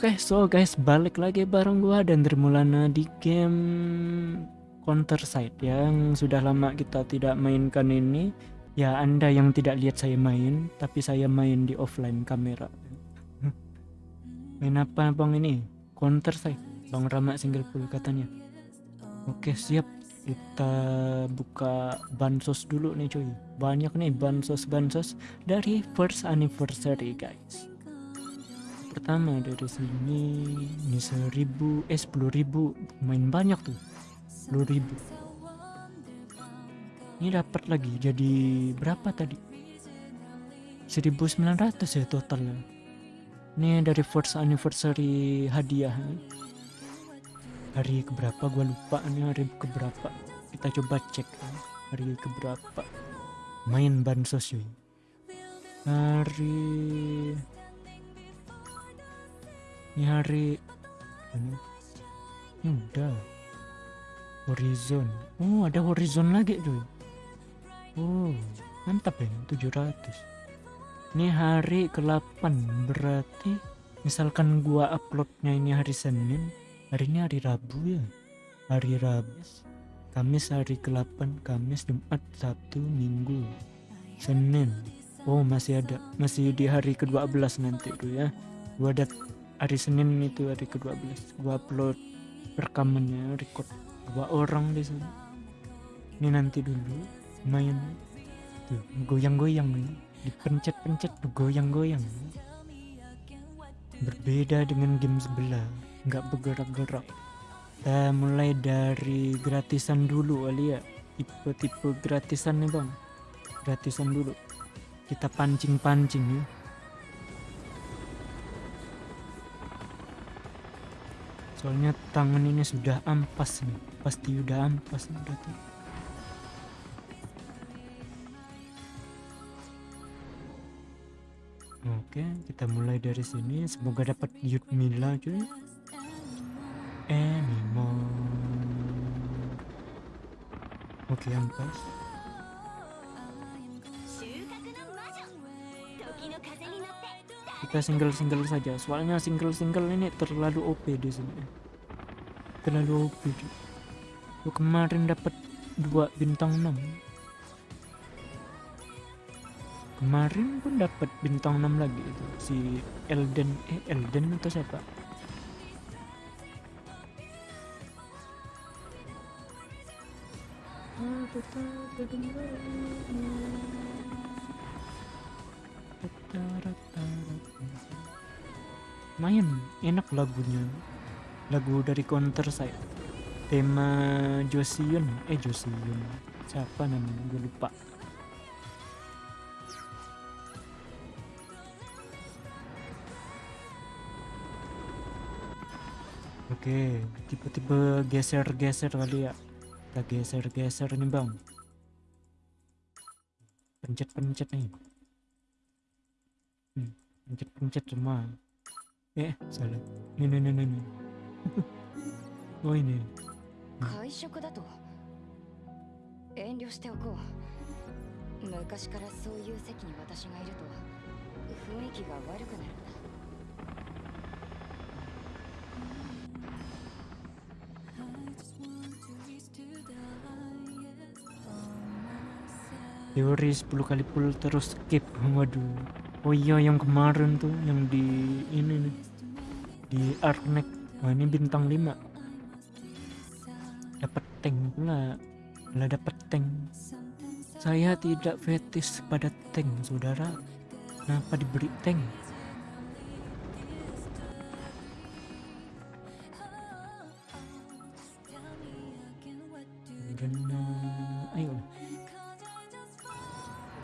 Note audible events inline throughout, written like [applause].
Oke, so guys, balik lagi bareng gua dan Dermulana di game Counter Side yang sudah lama kita tidak mainkan ini. Ya, Anda yang tidak lihat saya main, tapi saya main di offline kamera. main apa bang ini? Counter Side. Bang Rama single full katanya. Oke, siap. Kita buka bansos dulu nih cuy. Banyak nih bansos-bansos dari first anniversary guys pertama dari sini ini seribu eh sepuluh ribu main banyak tuh sepuluh ribu. Ini dapat lagi jadi berapa tadi? 1900 ya totalnya ini dari first anniversary hadiah hari keberapa gua lupa ini hari keberapa. Kita coba cek hari keberapa. Main bansos cuy. Hari hari ini, ini udah. Horizon. Oh ada horizon lagi cuy. Oh mantap ya 700 ini hari ke-8 berarti misalkan gua uploadnya ini hari Senin hari ini hari Rabu ya? Hari Rabu Kamis hari ke-8 Kamis Jumat Sabtu Minggu Senin. Oh masih ada masih di hari ke-12 nanti tuh ya. Gua ada hari Senin itu hari ke-12 gua upload rekamannya record dua orang di sana. Ini nanti dulu main. Tuh goyang-goyang nih dipencet-pencet goyang-goyang. Berbeda dengan game sebelah nggak bergerak-gerak. Kita mulai dari gratisan dulu kali ya. Tipe-tipe gratisan nih bang. Gratisan dulu. Kita pancing-pancing ya soalnya tangan ini sudah ampas nih. Pasti udah ampas nih berarti oke kita mulai dari sini. Semoga dapat Yudmila cuy. Anymore. Oke ampas kita single-single saja. Soalnya single-single ini terlalu OP di sini. Terlalu OP lu kemarin dapat dua bintang 6 kemarin pun dapat bintang 6 lagi itu. Si Elden eh Elden atau siapa main enak lagunya. Lagu dari counter saya. Tema Joseon eh Joseon siapa namanya? Gue lupa. Oke tipe-tipe geser-geser kali ya. Kita geser-geser nih bang. Pencet-pencet nih. Hmm, pencet-pencet semua eh salah ini ini ini, ini. [laughs] oh ini 会食だと遠慮しておこう昔からそういう席に私がいると雰囲気が悪くなるんだ teori 10 kali pull terus skip waduh oh iya yang kemarin tuh yang di ini nih di Arknek wah ini bintang 5 dapat tank pula lah dapat tank. Saya tidak fetis pada tank saudara. Kenapa diberi tank? Ayo.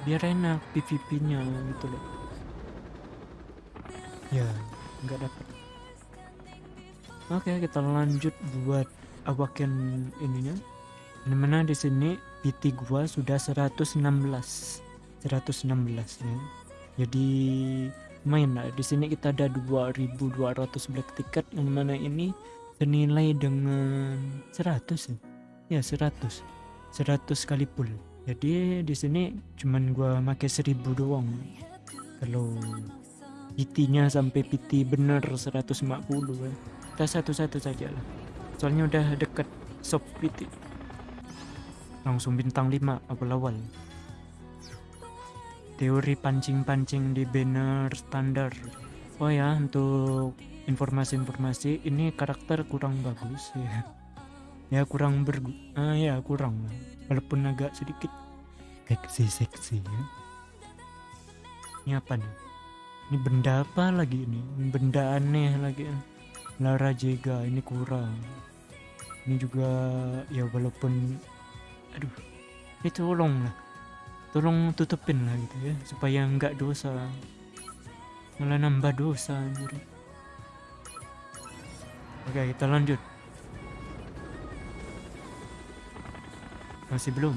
Biar enak PVP nya gitu loh. Ya nggak dapat oke kita lanjut buat awaken ininya. Di mana di sini PT gua sudah 116 116 ya. Jadi main lah. Di sini kita ada 2200 black ticket. Yang mana ini senilai dengan 100 ya. Ya 100 100 kali pull. Jadi di sini cuman gua pakai 1000 doang. Kalau PT-nya sampai PT bener 150 ya. Kita satu-satu saja lah. Soalnya udah deket shop PT. Langsung bintang 5 awal-awal. Teori pancing-pancing di banner standar. Oh ya, untuk informasi-informasi ini karakter kurang bagus ya. Ya kurang ber ah ya kurang. Walaupun agak sedikit seksi-seksi ya. Ini apa nih? Ini benda apa lagi ini? Benda aneh lagi. Lara Jega ini kurang. Ini juga ya walaupun aduh. Ini tolong lah. Tolong tutupin lah gitu ya supaya nggak dosa. Malah nambah dosa anjir. Oke, kita lanjut. Masih belum.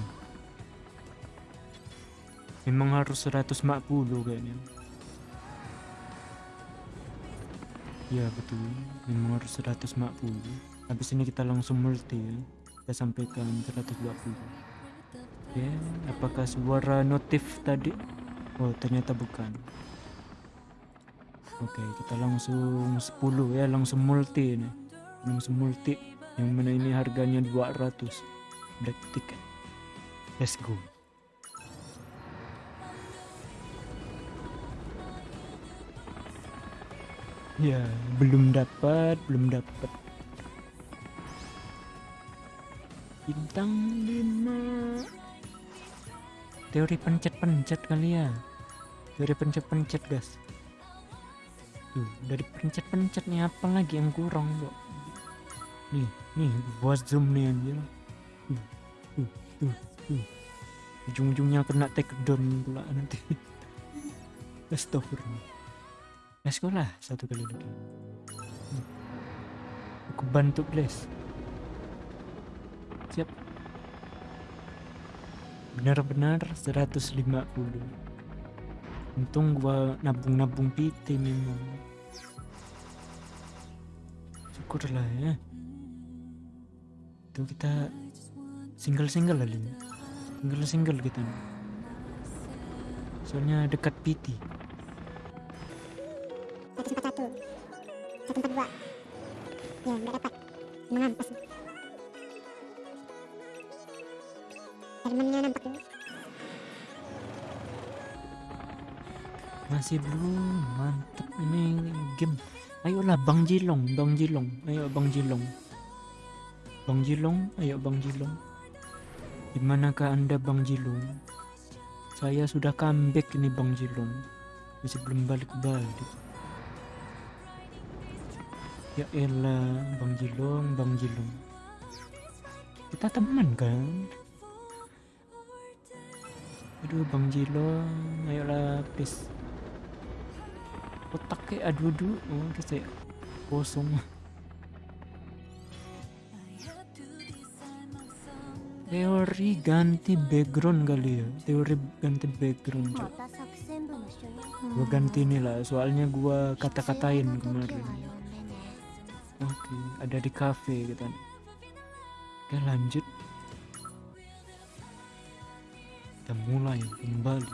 Memang harus 140 kayaknya. Ya betul, memang harus 140. Habis ini kita langsung multi ya. Kita sampaikan 120. Oke, apakah suara notif tadi? Oh, ternyata bukan. Oke, kita langsung 10 ya, langsung multi nih. Langsung multi. Yang mana ini harganya 200. Black ticket. Let's go. Ya, belum dapat, belum dapat. Bintang 5. Teori pencet-pencet kali ya. Teori pencet-pencet, guys. Tuh, dari pencet-pencet nih apa lagi yang kurang, kok. Nih, nih, buat zoom nih anjir. Tuh, tuh, tuh, tuh. Ujung-ujungnya kena take down pula nanti. [laughs] Astagfirullah. Let's go lah satu kali lagi. Aku bantu Blaze. Siap. Benar-benar 150. Untung gua nabung-nabung PT memang. Syukurlah ya. Itu kita single-single lagi. Single-single kita. Soalnya dekat PT. Satu satu empat dua ya nggak dapat. Mengampas Hermannya nampak masih belum mantep. Ini game. Ayolah bang Jilong bang Jilong. Ayo bang Jilong. Bang Jilong ayo bang Jilong. Di manakah anda bang Jilong? Saya sudah comeback ini bang Jilong. Masih belum balik-balik Ya elah, Bang Jilong, Bang Jilong. Kita teman kan? Aduh, Bang Jilong, ayolah, please. Otak kayak aduh aduh, oh, udah saya kosong. Teori ganti background kali ya Teori ganti background cok. Gua ganti nih lah Soalnya gua kata-katain kemarin Oke, ada di cafe kita. Oke, lanjut. Kita mulai kembali.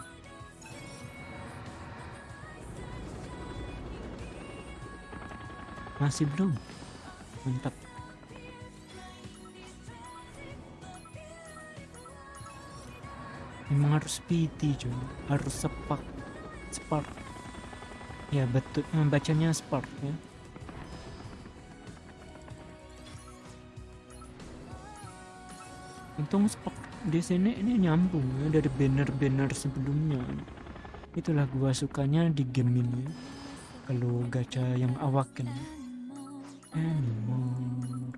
Masih belum? Mantap. Memang harus PT cuy, harus sepak, spark. Ya betul, membacanya spark ya. Untung stok di sini ini nyambung ya dari banner-banner sebelumnya. Itulah gua sukanya di game ini kalau gacha yang awaken anymore.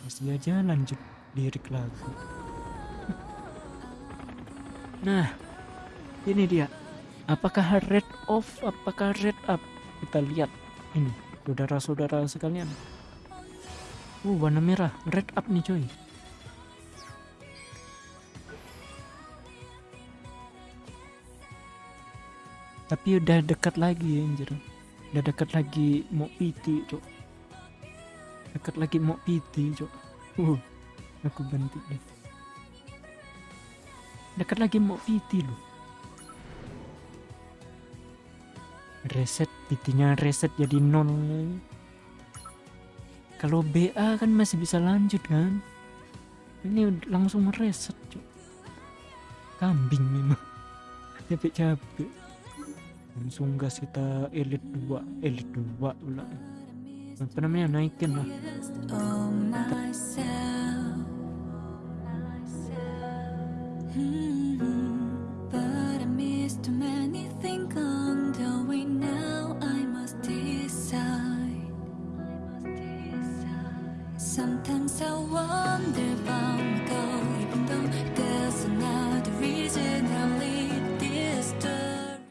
Masih aja lanjut lirik lagu. Nah ini dia. Apakah red off? Apakah red up? Kita lihat. Ini saudara-saudara sekalian. Uh warna merah. Red up nih coy tapi udah dekat lagi anjir. Udah dekat lagi mau piti cok dekat lagi mau piti cok uh aku ganti deh. Dekat lagi mau piti loh. Reset pitinya reset jadi nol. Kalau BA kan masih bisa lanjut kan? Ini langsung reset, cok kambing memang. Capek capek langsung gas kita elite 2 elite 2 pula. Apa namanya naikin lah. Sometimes I wonder about